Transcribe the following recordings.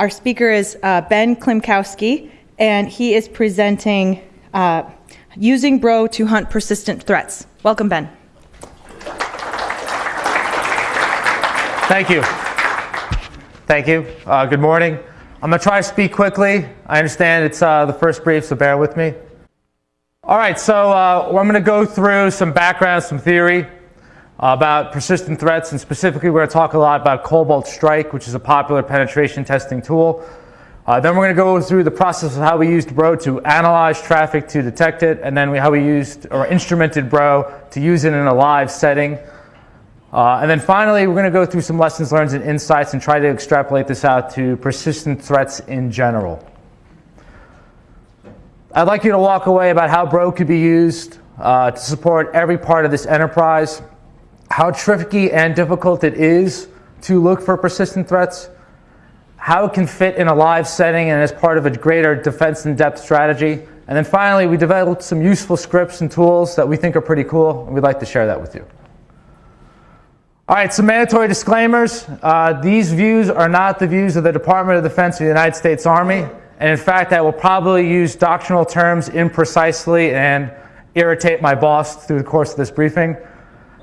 Our speaker is uh, Ben Klimkowski, and he is presenting uh, Using Bro to Hunt Persistent Threats. Welcome, Ben. Thank you. Thank you. Uh, good morning. I'm going to try to speak quickly. I understand it's uh, the first brief, so bear with me. All right, so uh, I'm going to go through some background, some theory about persistent threats, and specifically we're going to talk a lot about Cobalt Strike, which is a popular penetration testing tool. Uh, then we're going to go through the process of how we used Bro to analyze traffic to detect it, and then we, how we used or instrumented Bro to use it in a live setting. Uh, and then finally, we're going to go through some lessons learned and insights and try to extrapolate this out to persistent threats in general. I'd like you to walk away about how Bro could be used uh, to support every part of this enterprise, how tricky and difficult it is to look for persistent threats, how it can fit in a live setting and as part of a greater defense in depth strategy. And then finally, we developed some useful scripts and tools that we think are pretty cool, and we'd like to share that with you. All right, some mandatory disclaimers. Uh, these views are not the views of the Department of Defense of the United States Army. And in fact, I will probably use doctrinal terms imprecisely and irritate my boss through the course of this briefing.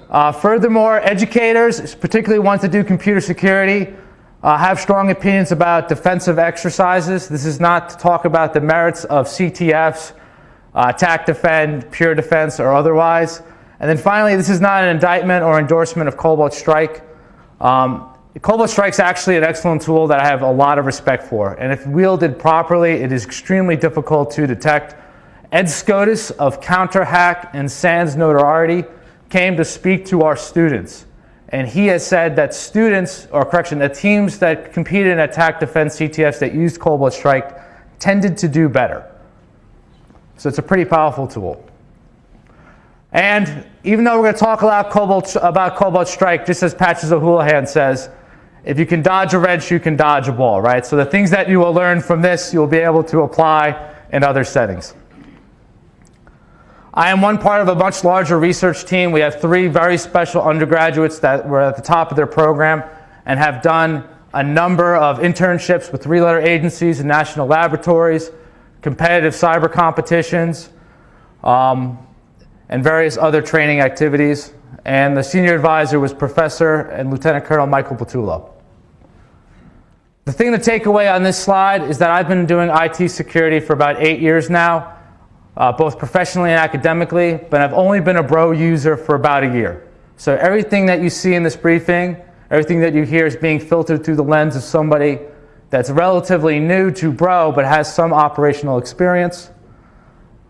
Uh, furthermore, educators, particularly ones that do computer security, uh, have strong opinions about defensive exercises. This is not to talk about the merits of CTFs, uh, attack defend, pure defense, or otherwise. And then finally, this is not an indictment or endorsement of Cobalt Strike. Um, Cobalt Strike is actually an excellent tool that I have a lot of respect for. And if wielded properly, it is extremely difficult to detect. Ed Skoudis of CounterHack and SANS Notoriety came to speak to our students. And he has said that students, or correction, the teams that competed in attack defense CTFs that used Cobalt Strike tended to do better. So it's a pretty powerful tool. And even though we're going to talk a lot Cobalt, about Cobalt Strike, just as Patches O'Houlihan says, if you can dodge a wrench, you can dodge a ball, right? So the things that you will learn from this, you'll be able to apply in other settings. I am one part of a much larger research team. We have three very special undergraduates that were at the top of their program and have done a number of internships with three-letter agencies and national laboratories, competitive cyber competitions, um, and various other training activities. And the senior advisor was Professor and Lieutenant Colonel Michael Patullo. The thing to take away on this slide is that I've been doing IT security for about eight years now, uh, both professionally and academically, but I've only been a Bro user for about a year. So everything that you see in this briefing, everything that you hear is being filtered through the lens of somebody that's relatively new to Bro but has some operational experience.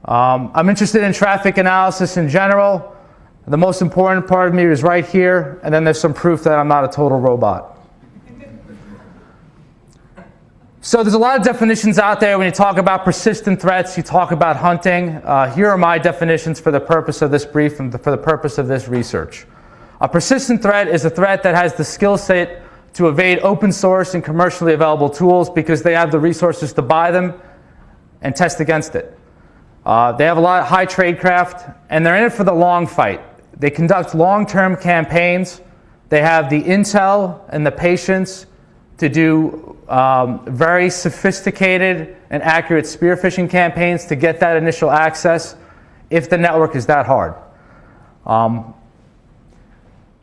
Um, I'm interested in traffic analysis in general. The most important part of me is right here, and then there's some proof that I'm not a total robot. So there's a lot of definitions out there. When you talk about persistent threats, you talk about hunting. Uh, here are my definitions for the purpose of this brief and for the purpose of this research. A persistent threat is a threat that has the skill set to evade open source and commercially available tools because they have the resources to buy them and test against it. Uh, they have a lot of high tradecraft, and they're in it for the long fight. They conduct long-term campaigns. They have the intel and the patience to do um, very sophisticated and accurate spear phishing campaigns to get that initial access if the network is that hard. Um,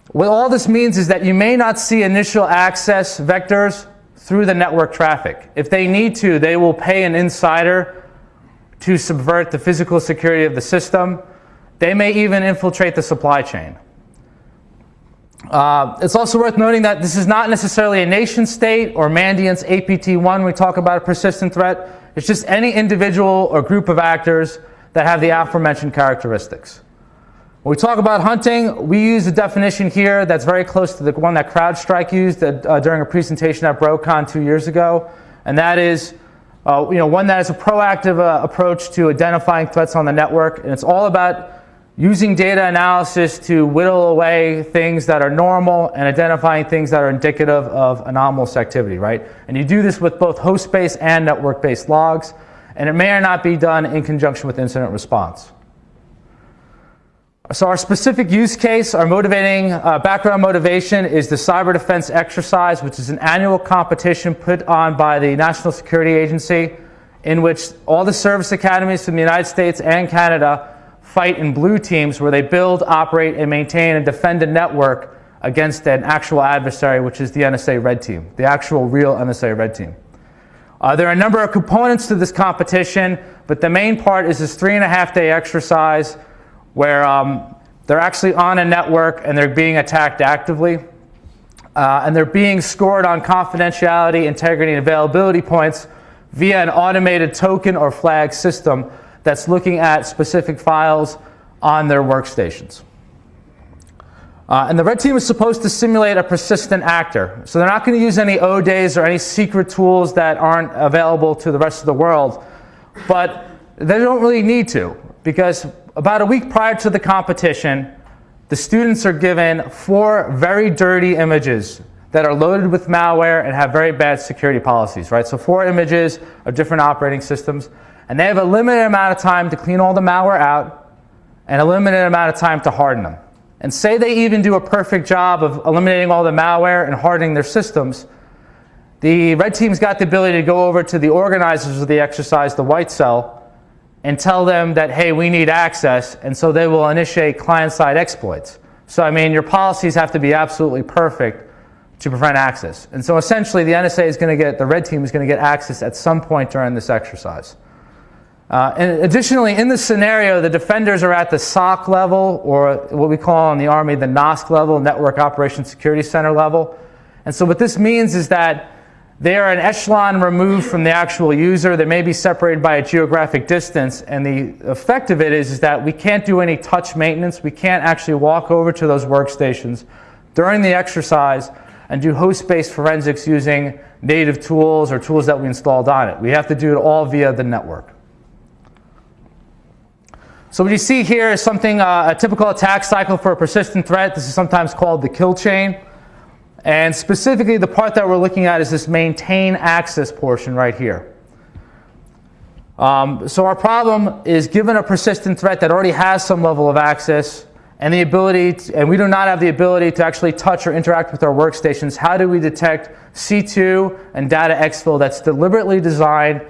what all this means is that you may not see initial access vectors through the network traffic. If they need to, they will pay an insider to subvert the physical security of the system. They may even infiltrate the supply chain. Uh, it's also worth noting that this is not necessarily a nation state or Mandiant's APT1 we talk about a persistent threat. It's just any individual or group of actors that have the aforementioned characteristics. When we talk about hunting, we use a definition here that's very close to the one that CrowdStrike used uh, during a presentation at BroCon two years ago, and that is uh, you know, one that is a proactive uh, approach to identifying threats on the network, and it's all about using data analysis to whittle away things that are normal and identifying things that are indicative of anomalous activity, right? And you do this with both host-based and network-based logs, and it may or not be done in conjunction with incident response. So our specific use case, our motivating uh, background motivation is the cyber defense exercise, which is an annual competition put on by the National Security Agency in which all the service academies from the United States and Canada fight in blue teams where they build, operate, and maintain and defend a network against an actual adversary, which is the NSA red team, the actual real NSA red team. Uh, there are a number of components to this competition, but the main part is this three and a half day exercise where um, they're actually on a network and they're being attacked actively. Uh, and they're being scored on confidentiality, integrity, and availability points via an automated token or flag system that's looking at specific files on their workstations. Uh, and the red team is supposed to simulate a persistent actor. So they're not going to use any O days or any secret tools that aren't available to the rest of the world. But they don't really need to because about a week prior to the competition, the students are given four very dirty images that are loaded with malware and have very bad security policies, right? So four images of different operating systems, and they have a limited amount of time to clean all the malware out and a limited amount of time to harden them. And say they even do a perfect job of eliminating all the malware and hardening their systems, the red team's got the ability to go over to the organizers of the exercise, the white cell, and tell them that, hey, we need access, and so they will initiate client-side exploits. So, I mean, your policies have to be absolutely perfect to prevent access. And so essentially the NSA is going to get, the red team is going to get access at some point during this exercise. Uh, and additionally, in this scenario, the defenders are at the SOC level, or what we call in the Army the NOSC level, Network Operations Security Center level. And so what this means is that they are an echelon removed from the actual user. They may be separated by a geographic distance. And the effect of it is, is that we can't do any touch maintenance. We can't actually walk over to those workstations during the exercise and do host-based forensics using native tools or tools that we installed on it. We have to do it all via the network. So what you see here is something, uh, a typical attack cycle for a persistent threat. This is sometimes called the kill chain. And specifically, the part that we're looking at is this maintain access portion right here. Um, so our problem is given a persistent threat that already has some level of access and the ability, to, and we do not have the ability to actually touch or interact with our workstations, how do we detect C2 and data exfil that's deliberately designed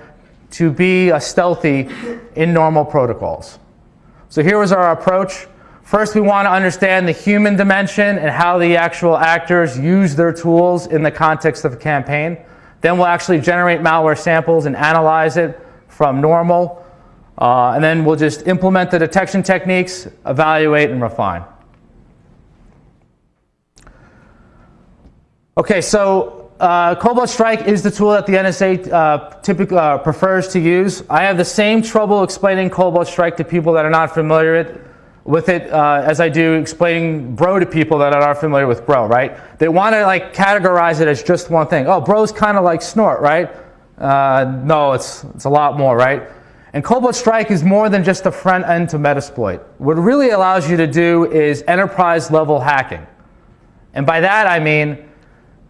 to be a stealthy in normal protocols? So here was our approach. First, we want to understand the human dimension and how the actual actors use their tools in the context of a campaign. Then we'll actually generate malware samples and analyze it from normal. Uh, and then we'll just implement the detection techniques, evaluate, and refine. Okay, so uh, Cobalt Strike is the tool that the NSA uh, typically uh, prefers to use. I have the same trouble explaining Cobalt Strike to people that are not familiar with it uh, as I do explaining bro to people that are familiar with bro, right? They want to like categorize it as just one thing. Oh, bro's kind of like snort, right? Uh, no, it's, it's a lot more, right? And Cobalt Strike is more than just a front end to Metasploit. What it really allows you to do is enterprise level hacking. And by that I mean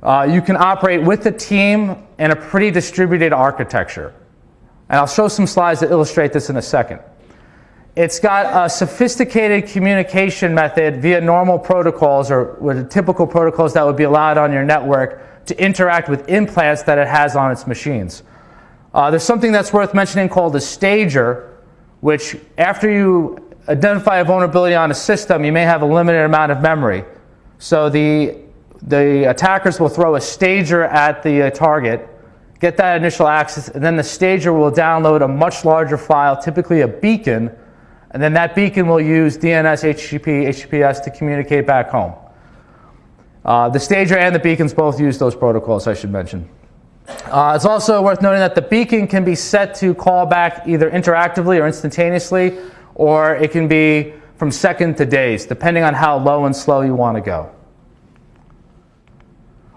uh, you can operate with a team in a pretty distributed architecture. And I'll show some slides that illustrate this in a second. It's got a sophisticated communication method via normal protocols or with typical protocols that would be allowed on your network to interact with implants that it has on its machines. Uh, there's something that's worth mentioning called a stager, which after you identify a vulnerability on a system, you may have a limited amount of memory. So the, the attackers will throw a stager at the uh, target, get that initial access, and then the stager will download a much larger file, typically a beacon, and then that beacon will use DNS, HTTP, HTTPS to communicate back home. Uh, the stager and the beacons both use those protocols, I should mention. Uh, it's also worth noting that the beacon can be set to call back either interactively or instantaneously, or it can be from second to days, depending on how low and slow you want to go.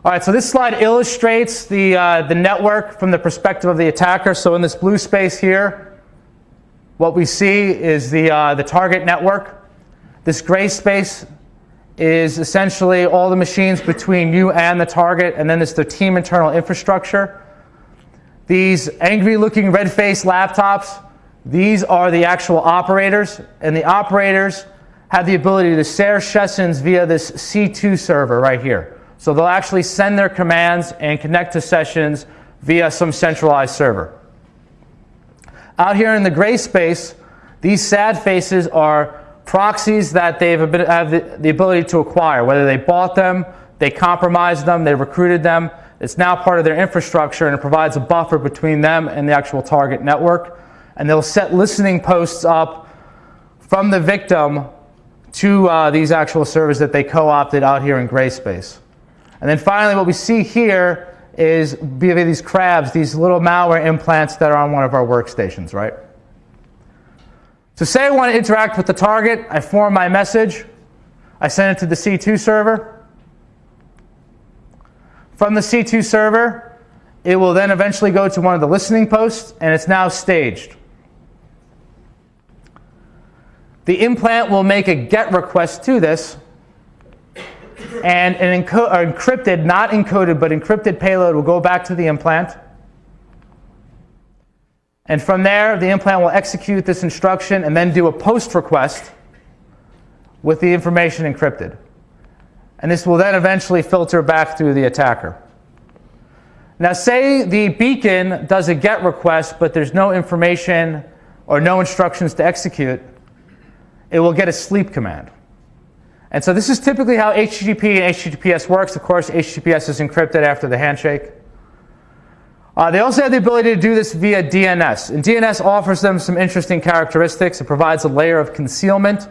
All right, so this slide illustrates the, uh, the network from the perspective of the attacker. So in this blue space here, what we see is the, uh, the target network. This gray space is essentially all the machines between you and the target, and then there's the team internal infrastructure. These angry looking red-faced laptops, these are the actual operators, and the operators have the ability to share sessions via this C2 server right here. So they'll actually send their commands and connect to sessions via some centralized server. Out here in the gray space, these sad faces are proxies that they have the ability to acquire, whether they bought them, they compromised them, they recruited them. It's now part of their infrastructure and it provides a buffer between them and the actual target network. And they'll set listening posts up from the victim to uh, these actual servers that they co-opted out here in gray space. And then finally, what we see here is these crabs, these little malware implants that are on one of our workstations, right? So say I want to interact with the target, I form my message, I send it to the C2 server. From the C2 server, it will then eventually go to one of the listening posts, and it's now staged. The implant will make a GET request to this, and an encrypted, not encoded, but encrypted payload will go back to the implant. And from there, the implant will execute this instruction and then do a post request with the information encrypted. And this will then eventually filter back through the attacker. Now, say the beacon does a GET request, but there's no information or no instructions to execute it will get a sleep command. And so this is typically how HTTP and HTTPS works. Of course, HTTPS is encrypted after the handshake. Uh, they also have the ability to do this via DNS. And DNS offers them some interesting characteristics. It provides a layer of concealment.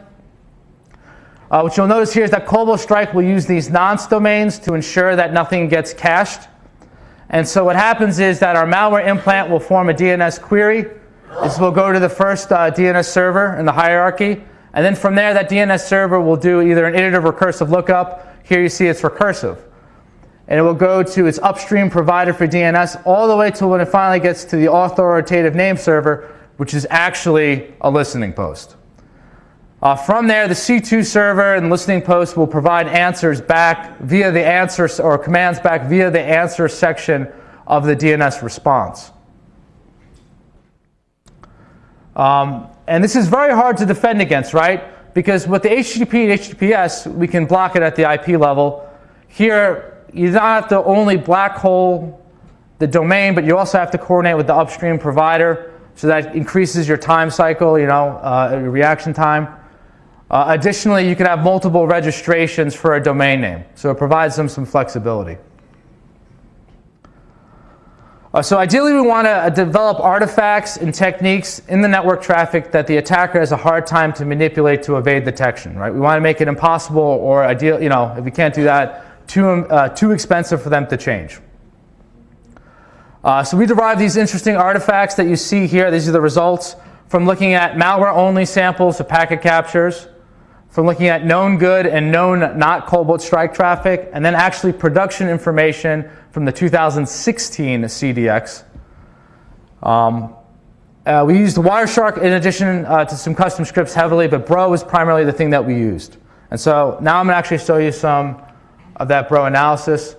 Uh, what you'll notice here is that Cobalt Strike will use these nonce domains to ensure that nothing gets cached. And so what happens is that our malware implant will form a DNS query. This will go to the first uh, DNS server in the hierarchy. And then from there, that DNS server will do either an iterative recursive lookup. Here you see it's recursive. And it will go to its upstream provider for DNS all the way to when it finally gets to the authoritative name server, which is actually a listening post. Uh, from there, the C2 server and listening post will provide answers back via the answer or commands back via the answer section of the DNS response. Um, and this is very hard to defend against, right? Because with the HTTP and HTTPS, we can block it at the IP level. Here, you don't have to only black hole the domain, but you also have to coordinate with the upstream provider, so that increases your time cycle, you know, uh, reaction time. Uh, additionally, you can have multiple registrations for a domain name, so it provides them some flexibility. Uh, so ideally, we want to uh, develop artifacts and techniques in the network traffic that the attacker has a hard time to manipulate to evade detection. Right? We want to make it impossible, or ideal, you know, if we can't do that, too uh, too expensive for them to change. Uh, so we derive these interesting artifacts that you see here. These are the results from looking at malware-only samples of packet captures, from looking at known good and known not Cobalt Strike traffic, and then actually production information from the 2016 CDX. Um, uh, we used Wireshark in addition uh, to some custom scripts heavily, but Bro was primarily the thing that we used. And so now I'm going to actually show you some of that Bro analysis.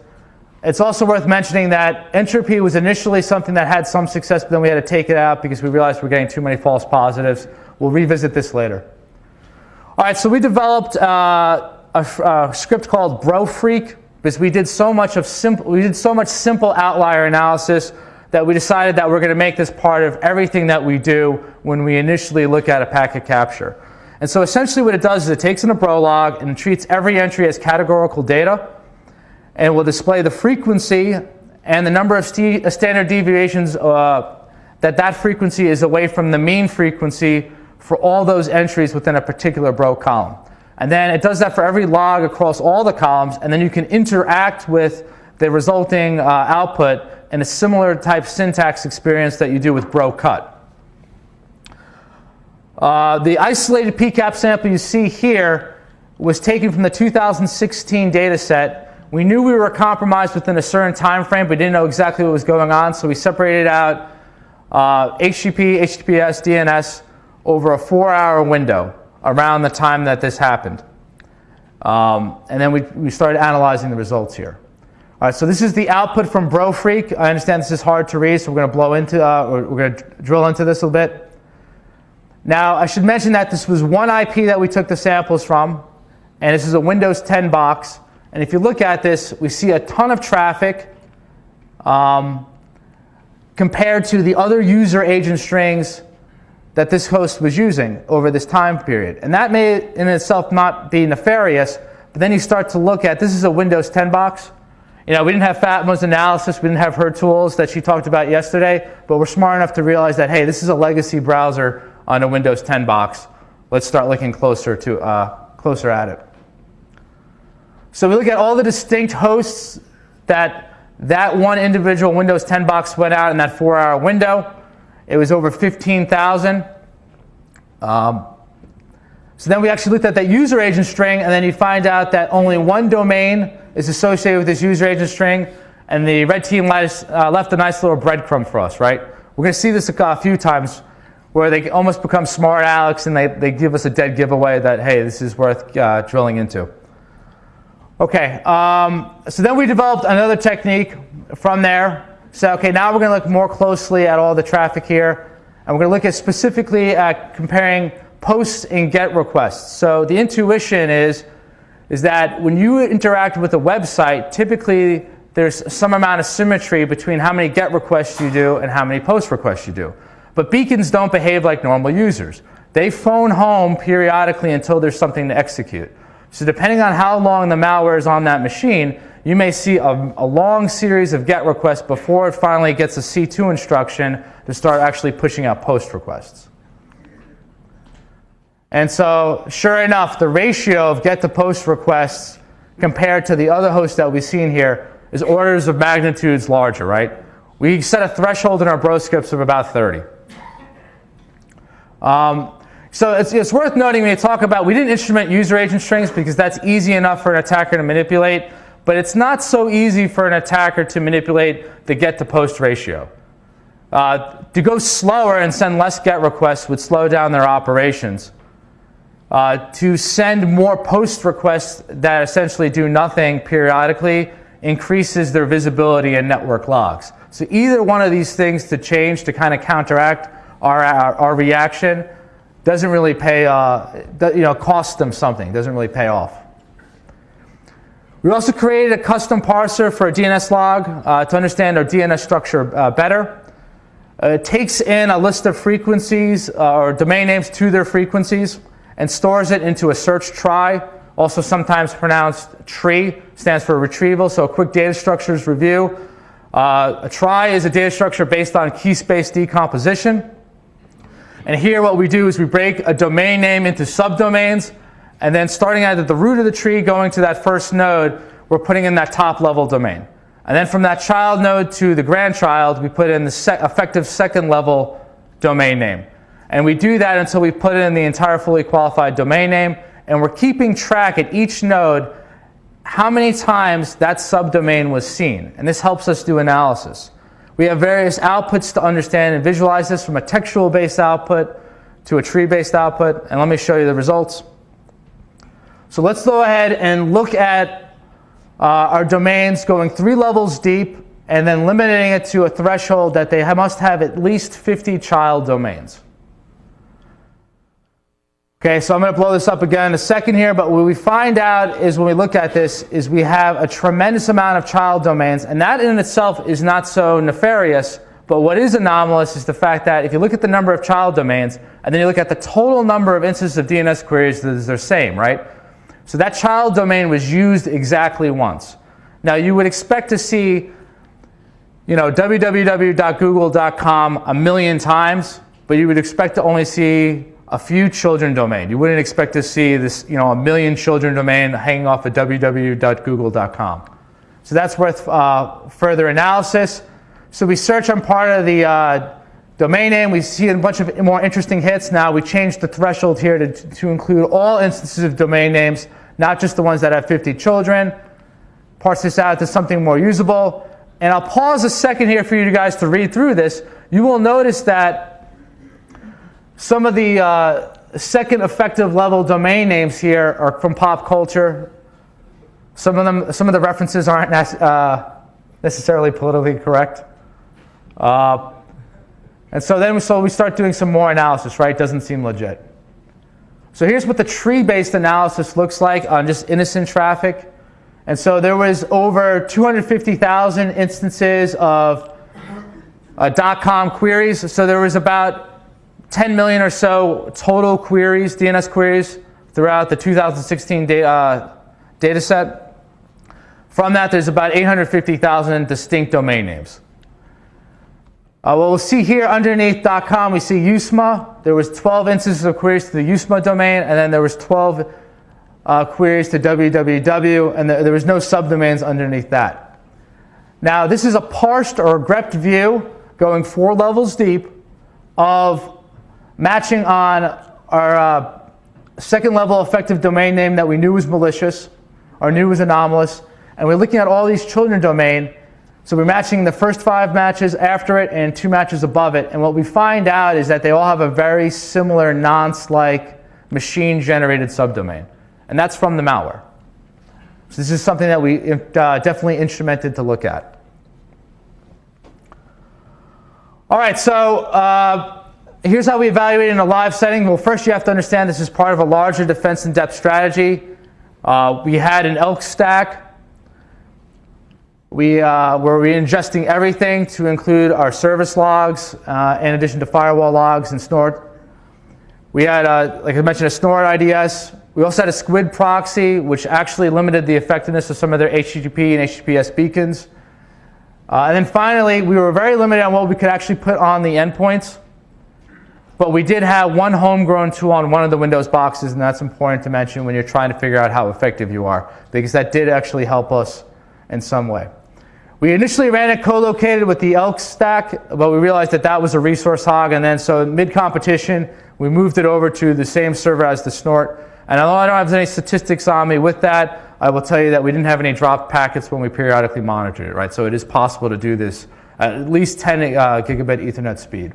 It's also worth mentioning that entropy was initially something that had some success, but then we had to take it out because we realized we are getting too many false positives. We'll revisit this later. All right, so we developed uh, a, a, script called BroFreak because we did so much of simple, we did so much simple outlier analysis that we decided that we're going to make this part of everything that we do when we initially look at a packet capture. And so essentially what it does is it takes in a bro log and treats every entry as categorical data and will display the frequency and the number of st uh, standard deviations uh, that that frequency is away from the mean frequency for all those entries within a particular bro column. And then it does that for every log across all the columns, and then you can interact with the resulting uh, output in a similar type syntax experience that you do with bro cut. Uh, the isolated PCAP sample you see here was taken from the 2016 data set. We knew we were compromised within a certain time frame, but didn't know exactly what was going on, so we separated out uh, HTTP, HTTPS, DNS over a four-hour window around the time that this happened. Um, and then we, we started analyzing the results here. All right, so this is the output from BroFreak. I understand this is hard to read, so we're going to blow into, uh, we're going to drill into this a little bit. Now, I should mention that this was one IP that we took the samples from, and this is a Windows 10 box. And if you look at this, we see a ton of traffic um, compared to the other user agent strings that this host was using over this time period. And that may in itself not be nefarious, but then you start to look at this is a Windows 10 box. You know, we didn't have Fatma's analysis, we didn't have her tools that she talked about yesterday, but we're smart enough to realize that, hey, this is a legacy browser on a Windows 10 box. Let's start looking closer, to, uh, closer at it. So we look at all the distinct hosts that that one individual Windows 10 box went out in that four hour window. It was over 15,000. Um, so then we actually looked at that user agent string, and then you find out that only one domain is associated with this user agent string, and the red team left, uh, left a nice little breadcrumb for us, right? We're going to see this a, few times where they almost become smart Alex and they, they give us a dead giveaway that, hey, this is worth uh, drilling into. Okay, um, so then we developed another technique from there. So, okay, now we're going to look more closely at all the traffic here. And we're going to look at specifically at comparing posts and GET requests. So the intuition is, is that when you interact with a website, typically there's some amount of symmetry between how many GET requests you do and how many POST requests you do. But beacons don't behave like normal users. They phone home periodically until there's something to execute. So depending on how long the malware is on that machine, you may see a, a, long series of GET requests before it finally gets a C2 instruction to start actually pushing out POST requests. And so, sure enough, the ratio of GET to POST requests compared to the other hosts that we've seen here is orders of magnitudes larger, right? We set a threshold in our bro scripts of about 30. Um, so it's, it's worth noting when you talk about, we didn't instrument user agent strings because that's easy enough for an attacker to manipulate, but it's not so easy for an attacker to manipulate the get to post ratio. Uh, to go slower and send less get requests would slow down their operations. Uh, to send more post requests that essentially do nothing periodically increases their visibility in network logs. So either one of these things to change to kind of counteract our, our, our reaction doesn't really pay, uh, you know, costs them something, doesn't really pay off. We also created a custom parser for a DNS log uh, to understand our DNS structure uh, better. Uh, it takes in a list of frequencies uh, or domain names to their frequencies and stores it into a search trie, also sometimes pronounced tree, stands for retrieval, so a quick data structures review. Uh, a trie is a data structure based on key space decomposition. And here what we do is we break a domain name into subdomains, and then starting at the root of the tree, going to that first node, we're putting in that top level domain. And then from that child node to the grandchild, we put in the se effective second level domain name. And we do that until we put in the entire fully qualified domain name, and we're keeping track at each node how many times that subdomain was seen. And this helps us do analysis. We have various outputs to understand and visualize this from a textual-based output to a tree-based output, and let me show you the results. So let's go ahead and look at uh, our domains going three levels deep and then limiting it to a threshold that they must have at least 50 child domains. Okay, so I'm going to blow this up again in a second here, but what we find out is when we look at this is we have a tremendous amount of child domains, and that in itself is not so nefarious, but what is anomalous is the fact that if you look at the number of child domains, and then you look at the total number of instances of DNS queries, they're the same, right? So that child domain was used exactly once. Now you would expect to see, you know, www.google.com a million times, but you would expect to only see a few children domain. You wouldn't expect to see this, you know, a million children domain hanging off of www.google.com. So that's worth uh, further analysis. So we search on part of the uh, domain name. We see a bunch of more interesting hits. Now we changed the threshold here to, to include all instances of domain names, not just the ones that have 50 children. Parse this out to something more usable. And I'll pause a second here for you guys to read through this. You will notice that some of the uh, second effective level domain names here are from pop culture. Some of them, some of the references aren't uh, necessarily politically correct. Uh, And so then so we start doing some more analysis, right? Doesn't seem legit. So here's what the tree-based analysis looks like on just innocent traffic. And so there was over 250,000 instances of uh, .com queries. So there was about 10 million or so total queries, DNS queries, throughout the 2016 data, uh, data set. From that, there's about 850,000 distinct domain names. Uh, what we'll see here underneath .com, we see USMA. There was 12 instances of queries to the USMA domain, and then there was 12 uh, queries to www, and there was no subdomains underneath that. Now, this is a parsed or grepped view going four levels deep of matching on our uh, second level effective domain name that we knew was malicious or knew was anomalous. And we're looking at all these children domain. So we're matching the first five matches after it and two matches above it. And what we find out is that they all have a very similar nonce-like machine generated subdomain. And that's from the malware. So this is something that we uh, definitely instrumented to look at. All right, so uh, here's how we evaluate in a live setting. Well, first you have to understand this is part of a larger defense in depth strategy. Uh, we had an ELK stack we, uh, ingesting everything to include our service logs, uh, in addition to firewall logs and snort. We had, uh, like I mentioned, a snort IDS. We also had a squid proxy, which actually limited the effectiveness of some of their HTTP and HTTPS beacons. Uh, and then finally, we were very limited on what we could actually put on the endpoints. But we did have one homegrown tool on one of the Windows boxes, and that's important to mention when you're trying to figure out how effective you are, because that did actually help us in some way. We initially ran it co-located with the ELK stack, but we realized that that was a resource hog, and then so mid-competition, we moved it over to the same server as the Snort. And although I don't have any statistics on me with that, I will tell you that we didn't have any dropped packets when we periodically monitored it, right? So it is possible to do this at least 10 uh, gigabit Ethernet speed.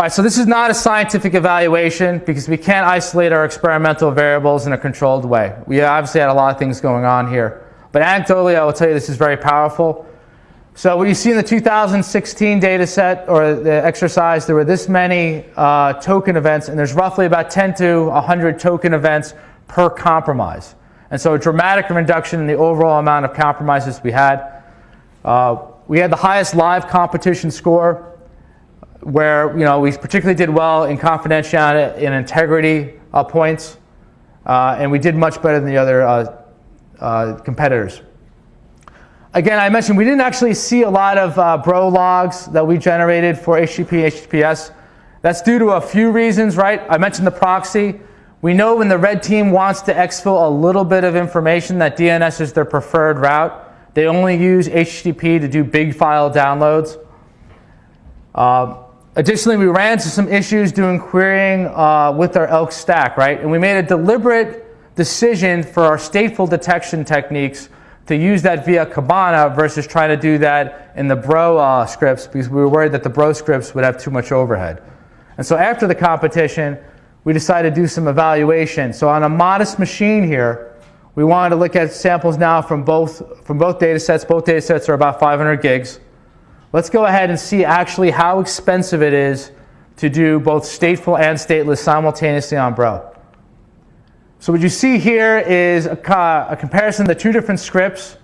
All right, so this is not a scientific evaluation because we can't isolate our experimental variables in a controlled way. We obviously had a lot of things going on here. But anecdotally, I will tell you this is very powerful. So what you see in the 2016 data set or the exercise, there were this many uh, token events, and there's roughly about 10 to 100 token events per compromise. And so a dramatic reduction in the overall amount of compromises we had. Uh, we had the highest live competition score, where you know we particularly did well in confidentiality and integrity uh, points, uh, and we did much better than the other uh, uh, competitors. Again, I mentioned we didn't actually see a lot of uh, bro logs that we generated for HTTP, HTTPS. That's due to a few reasons, right? I mentioned the proxy. We know when the red team wants to exfil a little bit of information that DNS is their preferred route. They only use HTTP to do big file downloads. Uh, additionally, we ran into some issues doing querying uh, with our ELK stack, right? And we made a deliberate decision for our stateful detection techniques to use that via Kibana versus trying to do that in the Bro uh, scripts because we were worried that the Bro scripts would have too much overhead. And so after the competition, we decided to do some evaluation. So on a modest machine here, we wanted to look at samples now from both, from both data sets. Both data sets are about 500 gigs. Let's go ahead and see actually how expensive it is to do both stateful and stateless simultaneously on Bro. So what you see here is a, a comparison of the two different scripts,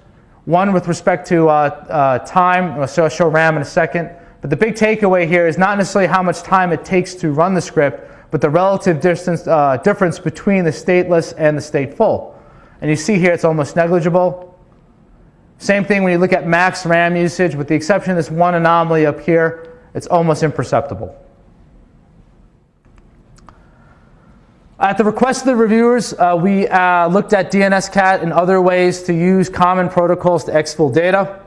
one with respect to uh, uh, time, so I'll show RAM in a second. But the big takeaway here is not necessarily how much time it takes to run the script, but the relative distance, uh, difference between the stateless and the stateful. And you see here it's almost negligible. Same thing when you look at max RAM usage, with the exception of this one anomaly up here, it's almost imperceptible. At the request of the reviewers, uh, we uh, looked at DNSCAT and other ways to use common protocols to exfil data.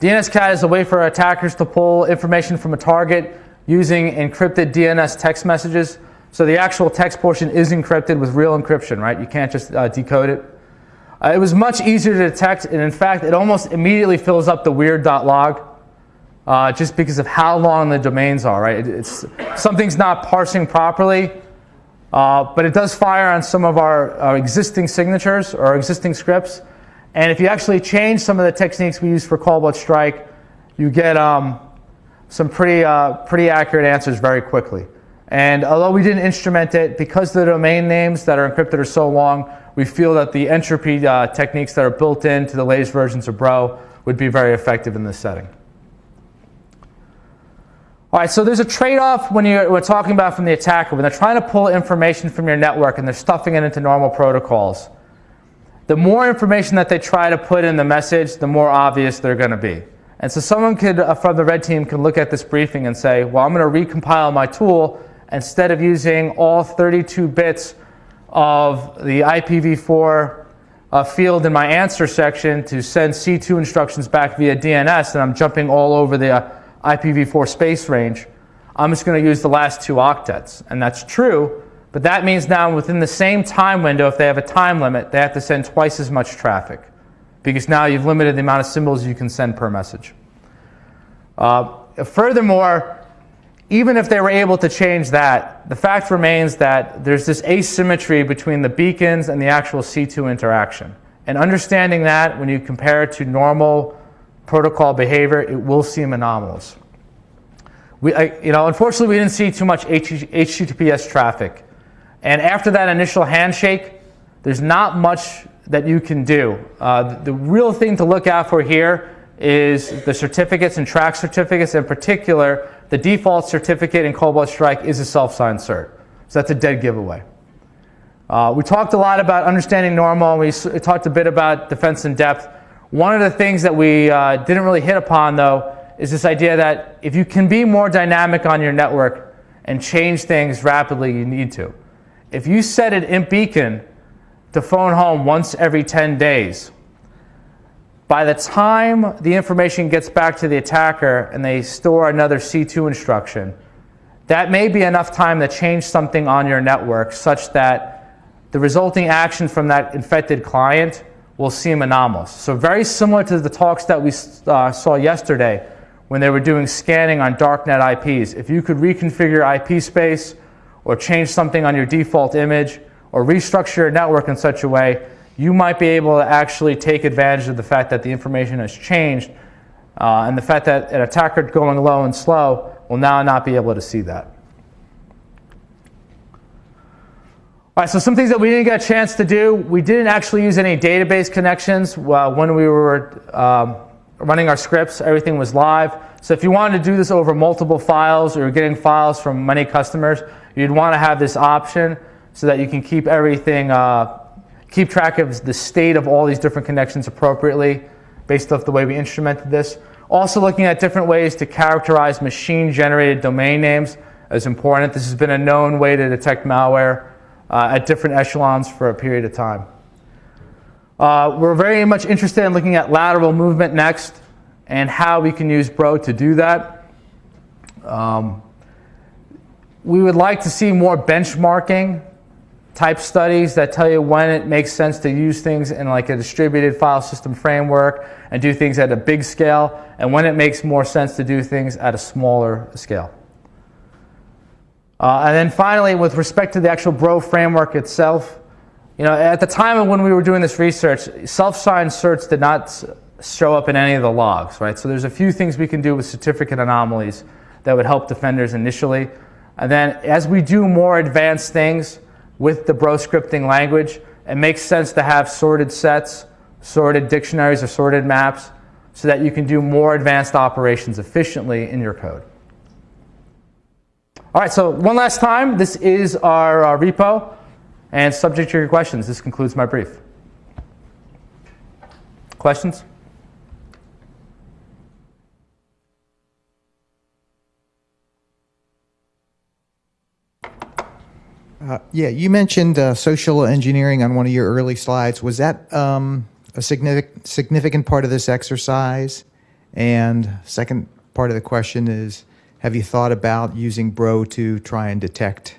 DNSCAT is a way for attackers to pull information from a target using encrypted DNS text messages. So the actual text portion is encrypted with real encryption, right? You can't just uh, decode it. Uh, it was much easier to detect, and in fact, it almost immediately fills up the weird.log uh, just because of how long the domains are, right? It, it's, something's not parsing properly uh, but it does fire on some of our, our existing signatures or existing scripts. And if you actually change some of the techniques we use for Cobalt Strike, you get um, some pretty, uh, pretty accurate answers very quickly. And although we didn't instrument it, because the domain names that are encrypted are so long, we feel that the entropy uh, techniques that are built into the latest versions of Bro would be very effective in this setting. All right, so there's a trade-off when you're, we're talking about from the attacker. When they're trying to pull information from your network and they're stuffing it into normal protocols, the more information that they try to put in the message, the more obvious they're going to be. And so someone could, uh, from the red team can look at this briefing and say, well, I'm going to recompile my tool instead of using all 32 bits of the IPv4 uh, field in my answer section to send C2 instructions back via DNS, and I'm jumping all over the uh, IPv4 space range, I'm just going to use the last two octets. And that's true, but that means now within the same time window, if they have a time limit, they have to send twice as much traffic because now you've limited the amount of symbols you can send per message. Uh, furthermore, even if they were able to change that, the fact remains that there's this asymmetry between the beacons and the actual C2 interaction. And understanding that when you compare it to normal protocol behavior, it will seem anomalous. We, I, you know, unfortunately, we didn't see too much HTTPS traffic. And after that initial handshake, there's not much that you can do. Uh, the, the real thing to look out for here is the certificates and track certificates. In particular, the default certificate in Cobalt Strike is a self-signed cert. So that's a dead giveaway. Uh, we talked a lot about understanding normal. We talked a bit about defense in depth. One of the things that we uh, didn't really hit upon, though, is this idea that if you can be more dynamic on your network and change things rapidly, you need to. If you set an INT beacon to phone home once every 10 days, by the time the information gets back to the attacker and they store another C2 instruction, that may be enough time to change something on your network such that the resulting action from that infected client will seem anomalous. So very similar to the talks that we uh, saw yesterday when they were doing scanning on darknet IPs. If you could reconfigure IP space or change something on your default image or restructure your network in such a way, you might be able to actually take advantage of the fact that the information has changed uh, and the fact that an attacker going low and slow will now not be able to see that. All right, so some things that we didn't get a chance to do. We didn't actually use any database connections uh, when we were um, running our scripts. Everything was live. So if you wanted to do this over multiple files or getting files from many customers, you'd want to have this option so that you can keep everything, uh, keep track of the state of all these different connections appropriately based off the way we instrumented this. Also looking at different ways to characterize machine-generated domain names is important. This has been a known way to detect malware uh, at different echelons for a period of time. Uh, we're very much interested in looking at lateral movement next and how we can use Bro to do that. Um, we would like to see more benchmarking type studies that tell you when it makes sense to use things in like a distributed file system framework and do things at a big scale and when it makes more sense to do things at a smaller scale. Uh, and then finally, with respect to the actual Bro framework itself, you know, at the time when we were doing this research, self-signed certs did not show up in any of the logs, right? So there's a few things we can do with certificate anomalies that would help defenders initially. And then as we do more advanced things with the Bro scripting language, it makes sense to have sorted sets, sorted dictionaries, or sorted maps so that you can do more advanced operations efficiently in your code. All right, so one last time, this is our uh, repo, and subject to your questions, this concludes my brief. Questions? Uh, yeah, you mentioned uh, social engineering on one of your early slides. Was that um, a significant significant part of this exercise? And second part of the question is, have you thought about using Bro to try and detect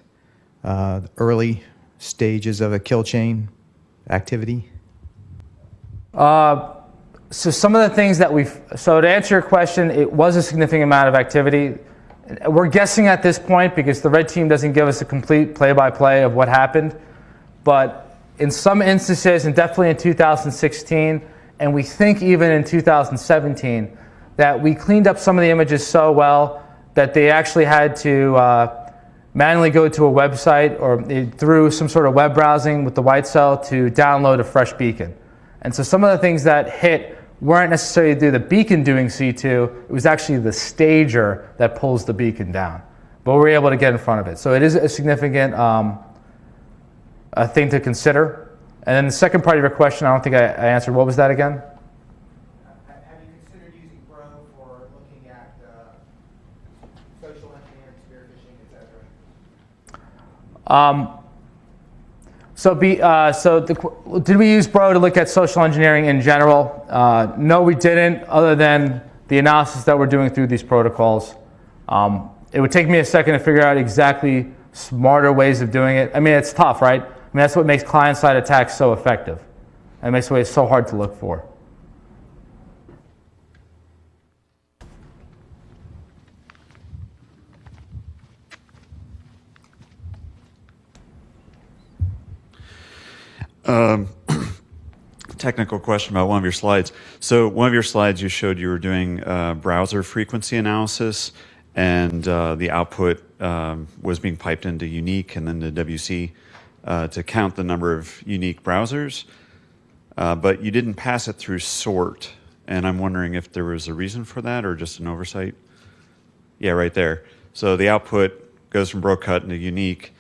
uh, early stages of a kill chain activity? Uh, so some of the things that we've, so to answer your question, it was a significant amount of activity. We're guessing at this point because the red team doesn't give us a complete play-by-play -play of what happened. But in some instances, and definitely in 2016, and we think even in 2017, that we cleaned up some of the images so well that they actually had to uh, manually go to a website or through some sort of web browsing with the white cell to download a fresh beacon. And so some of the things that hit weren't necessarily the beacon doing C2, it was actually the stager that pulls the beacon down. But we were able to get in front of it. So it is a significant um, a thing to consider. And then the second part of your question, I don't think I, I answered. What was that again? Have you considered using Bro for looking at social engineering, spear phishing, etc.? Um, so, be, uh, so the, did we use Bro to look at social engineering in general? Uh, no, we didn't, other than the analysis that we're doing through these protocols. Um, it would take me a second to figure out exactly smarter ways of doing it. I mean, it's tough, right? I mean, that's what makes client-side attacks so effective. And makes it so hard to look for. Um, technical question about one of your slides. So one of your slides, you showed you were doing uh, browser frequency analysis, and uh, the output um, was being piped into Unique and then to WC uh, to count the number of unique browsers. Uh, but you didn't pass it through sort, and I'm wondering if there was a reason for that or just an oversight. Yeah, right there. So the output goes from BroCut into Unique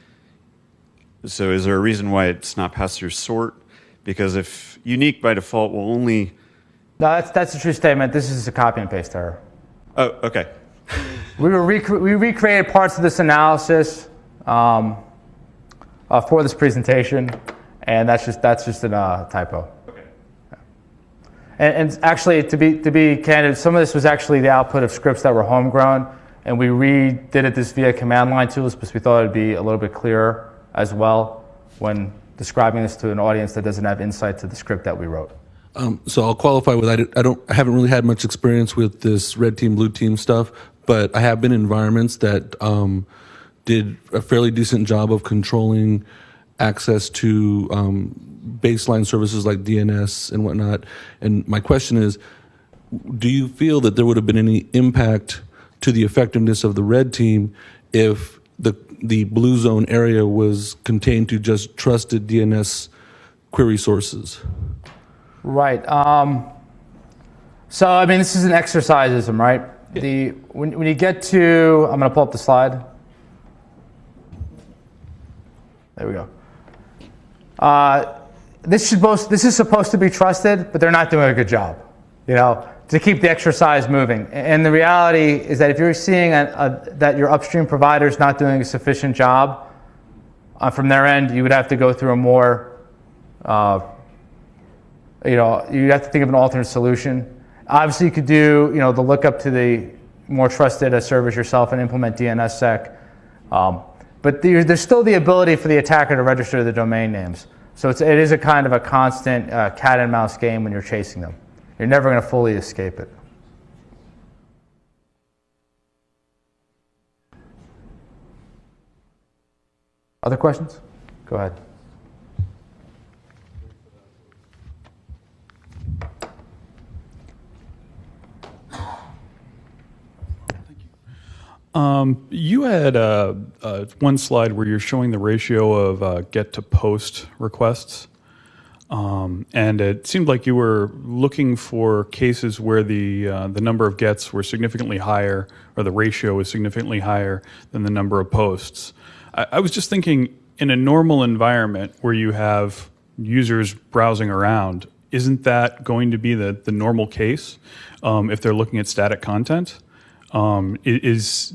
so is there a reason why it's not passed through sort? Because if unique by default will only. No, that's, that's a true statement. This is a copy and paste error. Oh, okay. we, were rec- we recreated parts of this analysis um, uh, for this presentation, and that's just, that's just a uh, typo. Okay. And, and actually, to be, to be candid, some of this was actually the output of scripts that were homegrown, and we redid it this via command line tools because we thought it would be a little bit clearer as well when describing this to an audience that doesn't have insight to the script that we wrote. Um, so I'll qualify with I, I don't I haven't really had much experience with this red team blue team stuff, but I have been in environments that um, did a fairly decent job of controlling access to um, baseline services like DNS and whatnot. And my question is, do you feel that there would have been any impact to the effectiveness of the red team if the blue zone area was contained to just trusted DNS query sources. Right. Um, so I mean, this is an exercisism, right? Yeah. The when, when you get to, I'm going to pull up the slide. There we go. Uh, this should both, this is supposed to be trusted, but they're not doing a good job. You know, to keep the exercise moving. And the reality is that if you're seeing a, a, that your upstream provider is not doing a sufficient job uh, from their end, you would have to go through a more, uh, you know, you'd have to think of an alternate solution. Obviously, you could do, you know, the lookup to the more trusted service yourself and implement DNSSEC. Um, but there, there's still the ability for the attacker to register the domain names. So it's, it is a kind of a constant uh, cat and mouse game when you're chasing them. You're never going to fully escape it. Other questions? Go ahead. Um, you had uh, uh, one slide where you're showing the ratio of uh, get to post requests. Um, and it seemed like you were looking for cases where the uh, the number of gets were significantly higher, or the ratio was significantly higher than the number of posts. I, I was just thinking, in a normal environment where you have users browsing around, isn't that going to be the the normal case um, if they're looking at static content? Um, is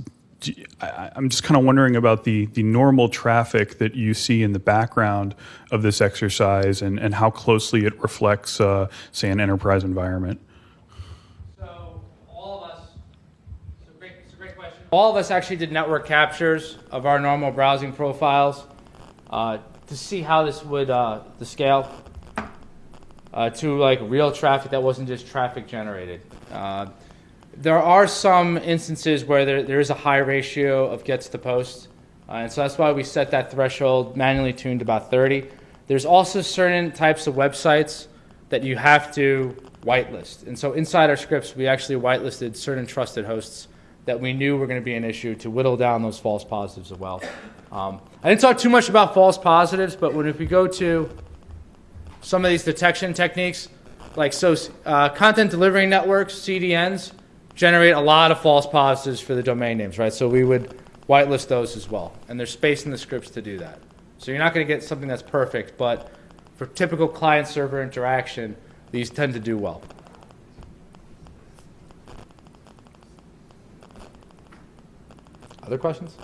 I'm just kind of wondering about the, the normal traffic that you see in the background of this exercise and, and how closely it reflects, uh, say, an enterprise environment. So all of us, it's a, great, it's a great question. All of us actually did network captures of our normal browsing profiles uh, to see how this would uh, the scale uh, to like real traffic that wasn't just traffic generated. There are some instances where there, there is a high ratio of gets to post, uh, and so that's why we set that threshold manually tuned about 30. There's also certain types of websites that you have to whitelist. And so inside our scripts, we actually whitelisted certain trusted hosts that we knew were going to be an issue to whittle down those false positives as well. Um, I didn't talk too much about false positives, but when if we go to some of these detection techniques, like so, uh, content delivery networks (CDNs) generate a lot of false positives for the domain names, right? So we would whitelist those as well, and there's space in the scripts to do that. So you're not going to get something that's perfect, but for typical client-server interaction, these tend to do well. Other questions?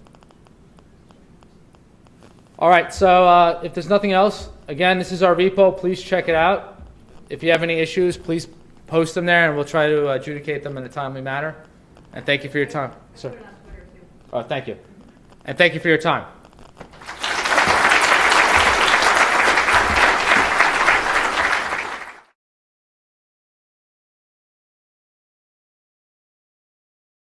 All right, so uh, if there's nothing else, again, this is our repo. Please check it out. If you have any issues, please post them there, and we'll try to adjudicate them in a timely manner. And thank you for your time, sir. Oh, thank you. And thank you for your time.